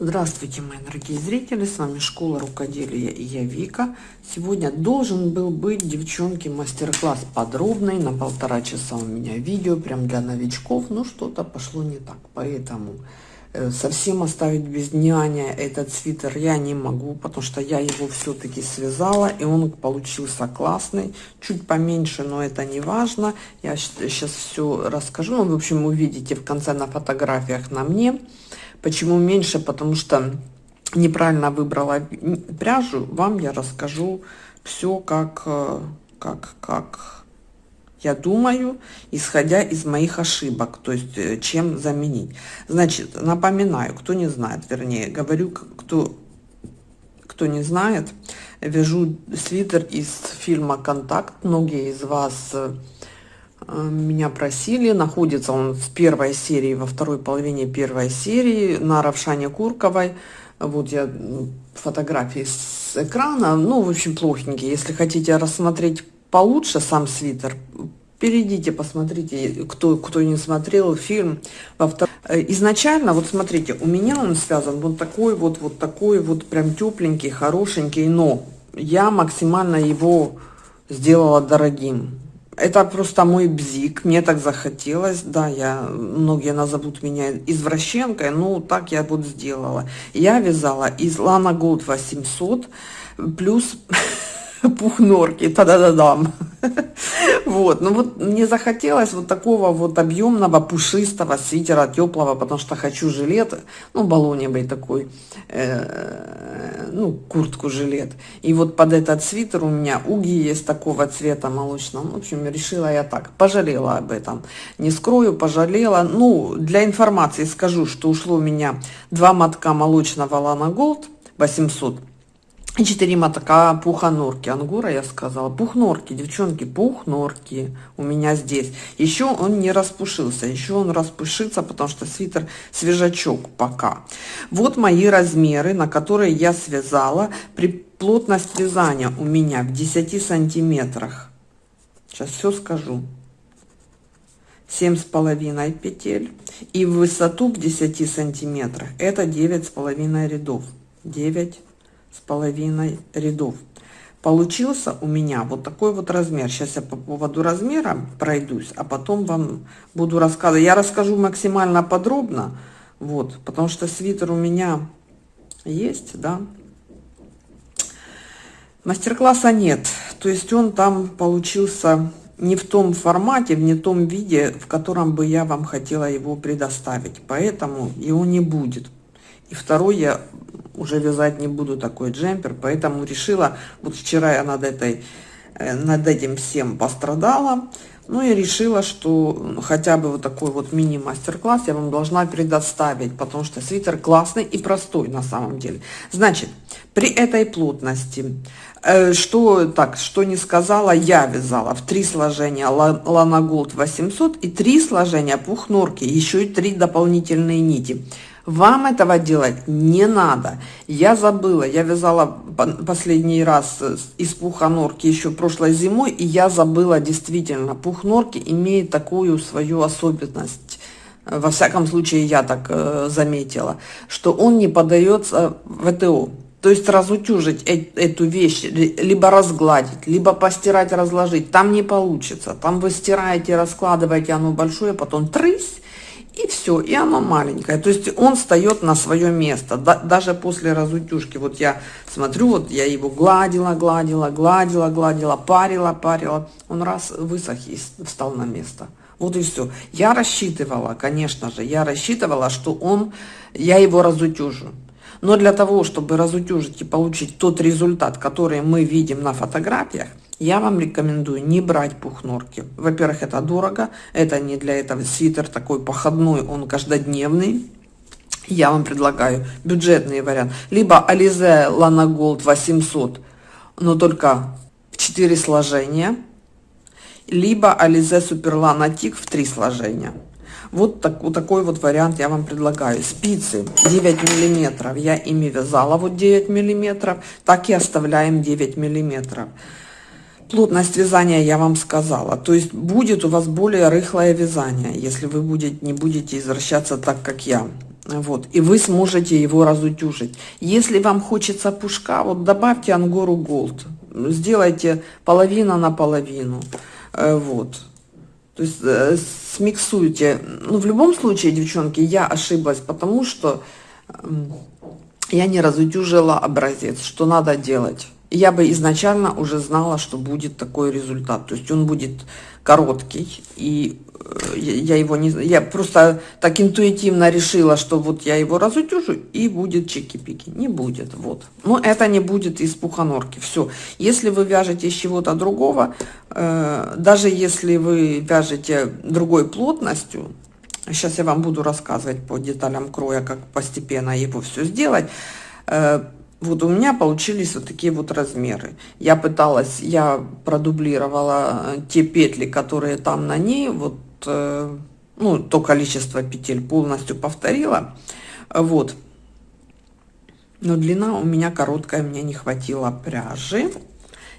Здравствуйте, мои дорогие зрители, с вами Школа Рукоделия и я Вика. Сегодня должен был быть, девчонки, мастер-класс подробный, на полтора часа у меня видео, прям для новичков, но что-то пошло не так, поэтому э, совсем оставить без няня этот свитер я не могу, потому что я его все-таки связала, и он получился классный, чуть поменьше, но это не важно, я сейчас все расскажу, ну, в общем, увидите в конце на фотографиях на мне, Почему меньше? Потому что неправильно выбрала пряжу. Вам я расскажу все, как, э, как, как я думаю, исходя из моих ошибок, то есть э, чем заменить. Значит, напоминаю, кто не знает, вернее, говорю, кто, кто не знает, вяжу свитер из фильма «Контакт». Многие из вас э, меня просили, находится он в первой серии, во второй половине первой серии на Равшане Курковой. Вот я фотографии с экрана, ну, в общем, плохенькие. Если хотите рассмотреть получше сам свитер, перейдите, посмотрите, кто, кто не смотрел фильм. Во втор... Э, изначально, вот смотрите, у меня он связан вот такой вот, вот такой вот прям тепленький, хорошенький, но я максимально его сделала дорогим это просто мой бзик, мне так захотелось, да, я, многие назовут меня извращенкой, ну, так я вот сделала. Я вязала из Lana Gold 800 плюс пух норки, та-да-да-дам. Вот, ну вот мне захотелось вот такого вот объемного, пушистого свитера, теплого, потому что хочу жилет, ну, баллоневый такой, э, ну, куртку-жилет. И вот под этот свитер у меня уги есть такого цвета молочного. В общем, решила я так, пожалела об этом. Не скрою, пожалела. Ну, для информации скажу, что ушло у меня два мотка молочного Лана Голд 800 и 4 мотка пухонорки. Ангура я сказала. Пухнорки, девчонки, пухнорки у меня здесь. Еще он не распушился. Еще он распушится, потому что свитер свежачок пока. Вот мои размеры, на которые я связала. При плотность вязания у меня в 10 сантиметрах. Сейчас все скажу. Семь с половиной петель. И в высоту в 10 сантиметрах это девять с половиной рядов. 9 с половиной рядов. Получился у меня вот такой вот размер. Сейчас я по поводу размера пройдусь, а потом вам буду рассказывать. Я расскажу максимально подробно, вот, потому что свитер у меня есть, да. Мастер-класса нет, то есть он там получился не в том формате, в не том виде, в котором бы я вам хотела его предоставить. Поэтому его не будет. И второй я уже вязать не буду такой джемпер, поэтому решила, вот вчера я над, этой, э, над этим всем пострадала, ну и решила, что хотя бы вот такой вот мини-мастер-класс я вам должна предоставить, потому что свитер классный и простой на самом деле. Значит, при этой плотности, э, что так, что не сказала, я вязала в три сложения Lana Gold 800 и три сложения пух норки, еще и три дополнительные нити. Вам этого делать не надо. Я забыла, я вязала последний раз из пуха норки еще прошлой зимой, и я забыла действительно, пух норки имеет такую свою особенность. Во всяком случае, я так э, заметила, что он не поддается ВТО. То есть разутюжить э эту вещь, либо разгладить, либо постирать, разложить, там не получится. Там вы стираете, раскладываете, оно большое, потом трысь, и все, и оно маленькое. То есть он встает на свое место, да, даже после разутюжки. Вот я смотрю, вот я его гладила, гладила, гладила, гладила, парила, парила. Он раз высох и встал на место. Вот и все. Я рассчитывала, конечно же, я рассчитывала, что он, я его разутюжу. Но для того, чтобы разутюжить и получить тот результат, который мы видим на фотографиях, я вам рекомендую не брать пухнорки. Во-первых, это дорого, это не для этого свитер такой походной, он каждодневный. Я вам предлагаю бюджетный вариант. Либо Alize Lana Gold 800, но только в 4 сложения. Либо Super Lana Tick в 3 сложения. Вот, так, вот такой вот вариант я вам предлагаю. Спицы 9 миллиметров. Я ими вязала вот 9 миллиметров. Так и оставляем 9 миллиметров. Плотность вязания я вам сказала. То есть будет у вас более рыхлое вязание, если вы будете, не будете извращаться так, как я. Вот, и вы сможете его разутюжить. Если вам хочется пушка, вот добавьте ангору голд. Сделайте половина на половину. Э, вот. То есть э, смиксуйте. Ну, в любом случае, девчонки, я ошиблась, потому что я не разутюжила образец, что надо делать. Я бы изначально уже знала, что будет такой результат. То есть он будет короткий, и э, я его не я просто так интуитивно решила, что вот я его разутюжу и будет чики-пики. Не будет, вот. Но это не будет из пуханорки. Все. Если вы вяжете из чего-то другого, э, даже если вы вяжете другой плотностью, сейчас я вам буду рассказывать по деталям кроя, как постепенно его все сделать, э, вот у меня получились вот такие вот размеры. Я пыталась, я продублировала э, те петли, которые там на ней, вот, э, ну, то количество петель полностью повторила. Вот. Но длина у меня короткая, мне не хватило пряжи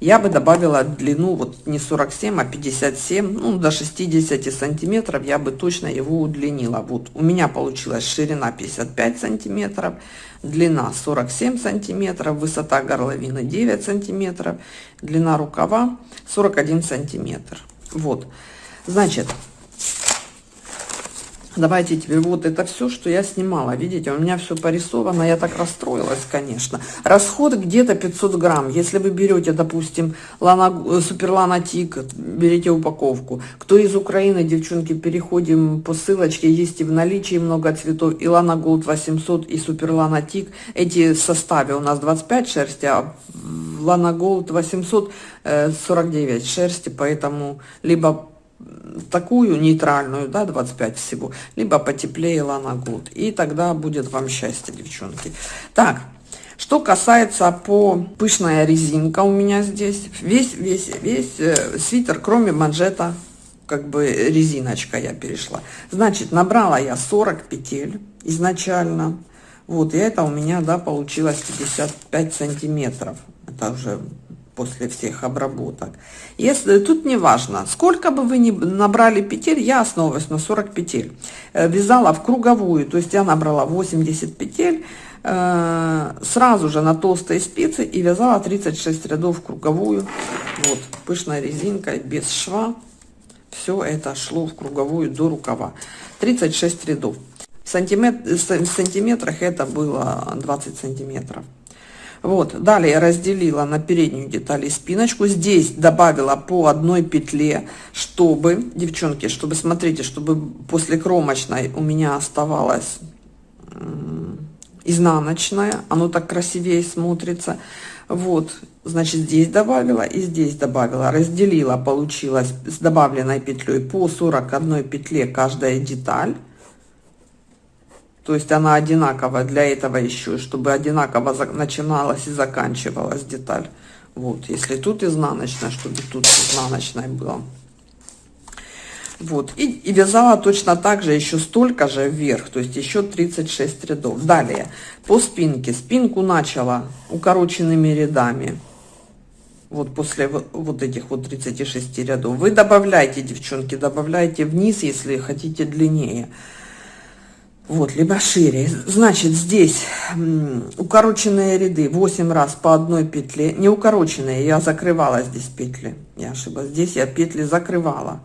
я бы добавила длину вот не 47, а 57, ну до 60 сантиметров я бы точно его удлинила. Вот у меня получилась ширина 55 сантиметров, длина 47 сантиметров, высота горловины 9 сантиметров, длина рукава 41 сантиметр. Вот, значит, Давайте теперь вот это все, что я снимала. Видите, у меня все порисовано. Я так расстроилась, конечно. Расход где-то 500 грамм. Если вы берете, допустим, Lana, э, Superlana Tig, берите упаковку. Кто из Украины, девчонки, переходим по ссылочке. Есть и в наличии много цветов. И Lana Gold 800, и Superlana Tig. Эти в составе у нас 25 шерсти, а Lana Gold 800 49 шерсти. Поэтому либо такую нейтральную, да, 25 всего, либо потеплее Лана Гуд. И тогда будет вам счастье, девчонки. Так, что касается по пышная резинка у меня здесь, весь, весь, весь э, свитер, кроме манжета, как бы резиночка я перешла. Значит, набрала я 40 петель изначально. Вот, и это у меня, да, получилось 55 сантиметров. Это уже после всех обработок. Если тут не важно, сколько бы вы ни набрали петель, я основываюсь на 40 петель. Э, вязала в круговую, то есть я набрала 80 петель, э, сразу же на толстой спице и вязала 36 рядов в круговую. Вот, пышной резинкой, без шва. Все это шло в круговую до рукава. 36 рядов. В, сантиметр, в сантиметрах это было 20 сантиметров. Вот, далее разделила на переднюю деталь и спиночку. Здесь добавила по одной петле, чтобы, девчонки, чтобы, смотрите, чтобы после кромочной у меня оставалась изнаночная. Оно так красивее смотрится. Вот, значит, здесь добавила и здесь добавила. Разделила, получилось с добавленной петлей по 41 петле каждая деталь. То есть она одинаковая для этого еще, чтобы одинаково начиналась и заканчивалась деталь. Вот, если тут изнаночная, чтобы тут изнаночная было. Вот, и, и вязала точно так же, еще столько же вверх, то есть еще 36 рядов. Далее, по спинке. Спинку начала укороченными рядами. Вот после вот этих вот 36 рядов. Вы добавляйте, девчонки, добавляйте вниз, если хотите длиннее вот, либо шире. Значит, здесь укороченные ряды 8 раз по одной петле. Не укороченные, я закрывала здесь петли. Я ошиблась. Здесь я петли закрывала.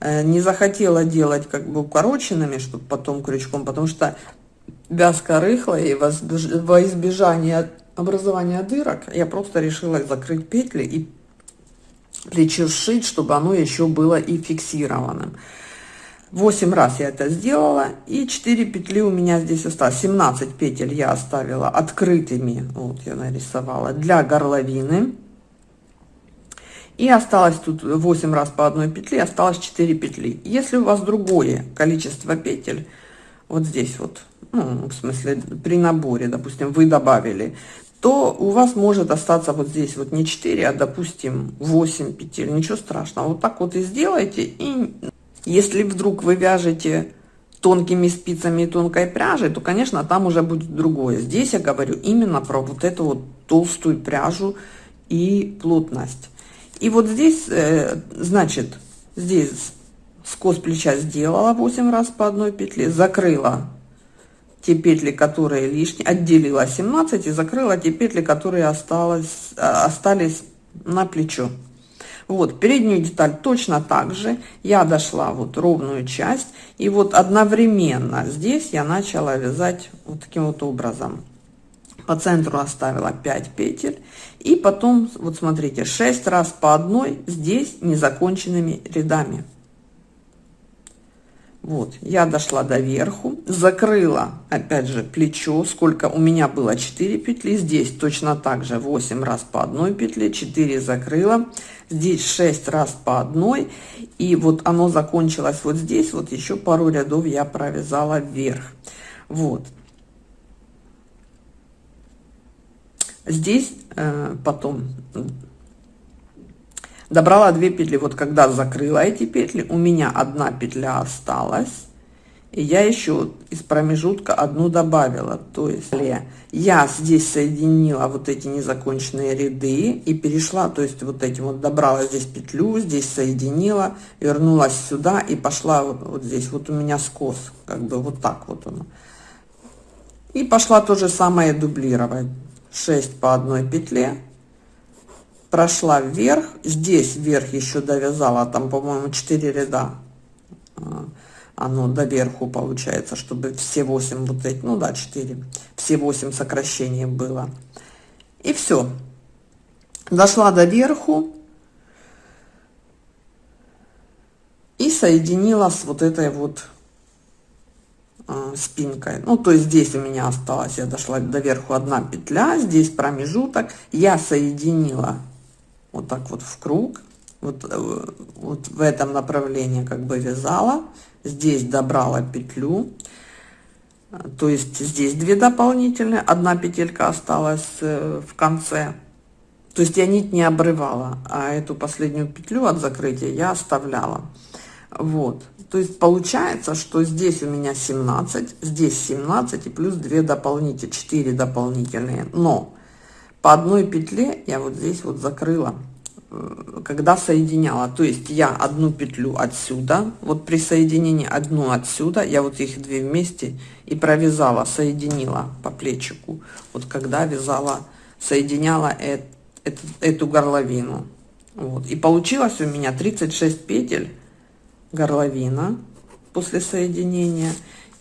Э, не захотела делать как бы укороченными, чтобы потом крючком, потому что вязка рыхлая, и во избежание образования дырок я просто решила закрыть петли и плечо сшить, чтобы оно еще было и фиксированным. 8 раз я это сделала и 4 петли у меня здесь осталось. 17 петель я оставила открытыми. Вот я нарисовала для горловины. И осталось тут 8 раз по одной петле осталось 4 петли. Если у вас другое количество петель вот здесь вот ну, в смысле при наборе допустим вы добавили то у вас может остаться вот здесь вот не 4 а допустим 8 петель. Ничего страшного. Вот так вот и сделайте и если вдруг вы вяжете тонкими спицами и тонкой пряжей, то, конечно, там уже будет другое. Здесь я говорю именно про вот эту вот толстую пряжу и плотность. И вот здесь, э, значит, здесь скос плеча сделала 8 раз по одной петле, закрыла те петли, которые лишние, отделила 17 и закрыла те петли, которые осталось, а, остались на плечо. Вот, переднюю деталь точно так же. Я дошла вот ровную часть. И вот одновременно здесь я начала вязать вот таким вот образом. По центру оставила 5 петель. И потом, вот смотрите, 6 раз по одной здесь незаконченными рядами. Вот, я дошла до верху, закрыла, опять же, плечо, сколько у меня было 4 петли, здесь точно так же 8 раз по одной петле, 4 закрыла, здесь 6 раз по одной, и вот оно закончилось вот здесь, вот еще пару рядов я провязала вверх. Вот. Здесь э, потом добрала 2 петли. Вот когда закрыла эти петли у меня одна петля осталась. И я еще из промежутка одну добавила. То есть я здесь соединила вот эти незаконченные ряды и перешла то есть вот этим вот добрала здесь петлю здесь соединила вернулась сюда и пошла вот, вот здесь. Вот у меня скос как бы вот так вот он и пошла то же самое дублировать. 6 по одной петле прошла вверх. Здесь вверх еще довязала там по моему 4 ряда. А, оно до верху получается чтобы все 8 вот эти ну да 4 все 8 сокращений было. И все дошла до верху и соединила с вот этой вот э, спинкой. Ну то есть здесь у меня осталось я дошла до верху одна петля здесь промежуток. Я соединила вот так вот в круг вот, э, вот в этом направлении как бы вязала здесь добрала петлю то есть здесь две дополнительные одна петелька осталась э, в конце. То есть я нить не обрывала а эту последнюю петлю от закрытия я оставляла. Вот. То есть получается что здесь у меня 17 здесь 17 и плюс 2 дополнительные 4 дополнительные. Но по одной петле я вот здесь вот закрыла э, когда соединяла. То есть я одну петлю отсюда вот при соединении одну отсюда я вот их две вместе и провязала соединила по плечику вот когда вязала соединяла эту, эту горловину. Вот. И получилось у меня 36 петель горловина после соединения.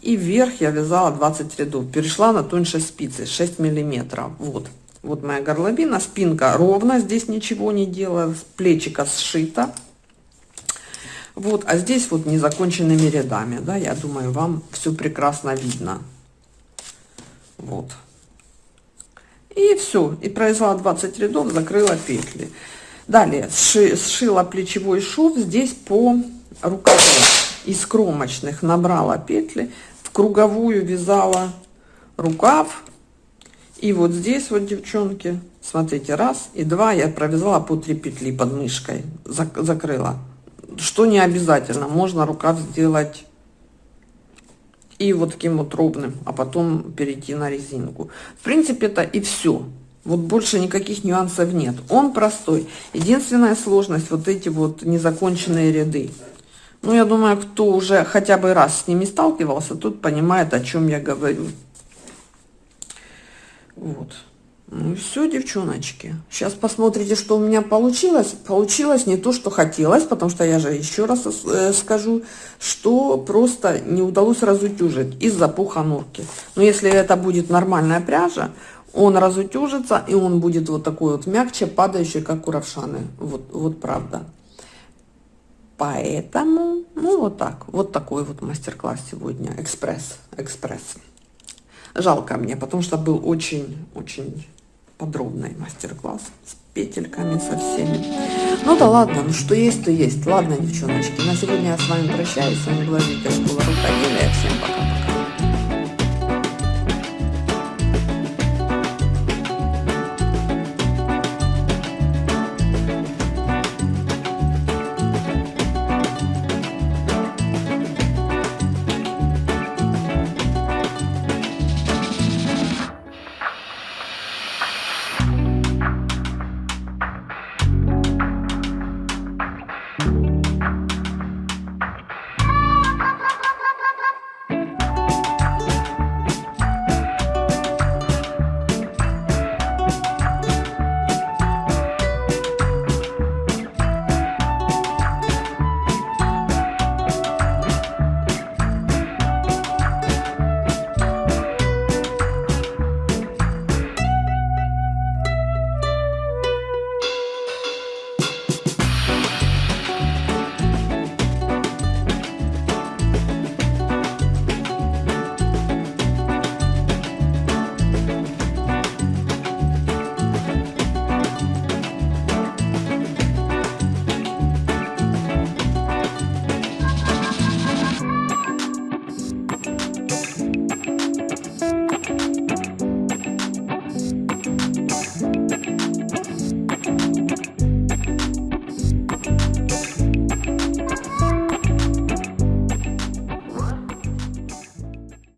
И вверх я вязала 20 рядов. Перешла на тоньше спицы 6 миллиметров. Вот вот моя горловина спинка ровно здесь ничего не делала плечика сшито. Вот а здесь вот незаконченными рядами да я думаю вам все прекрасно видно. Вот. И все и произвела 20 рядов закрыла петли. Далее сши, сшила плечевой шов здесь по рукаву. Из кромочных набрала петли в круговую вязала рукав и вот здесь вот, девчонки, смотрите, раз и два я провязала по 3 петли под мышкой, зак закрыла. Что не обязательно, можно рукав сделать и вот таким вот ровным, а потом перейти на резинку. В принципе, это и все. Вот больше никаких нюансов нет. Он простой. Единственная сложность, вот эти вот незаконченные ряды. Ну, я думаю, кто уже хотя бы раз с ними сталкивался, тут понимает, о чем я говорю. Вот. Ну и все, девчоночки. Сейчас посмотрите, что у меня получилось. Получилось не то, что хотелось, потому что я же еще раз э, скажу, что просто не удалось разутюжить из-за пуха норки. Но если это будет нормальная пряжа, он разутюжится, и он будет вот такой вот мягче, падающий, как у равшаны. Вот, вот правда. Поэтому, ну вот так, вот такой вот мастер-класс сегодня, экспресс, экспресс. Жалко мне, потому что был очень-очень подробный мастер-класс с петельками, со всеми. Ну да ладно, ну что есть, то есть. Ладно, девчоночки, на сегодня я с вами прощаюсь. С вами была Вика Школа Рукоделия. Всем пока-пока.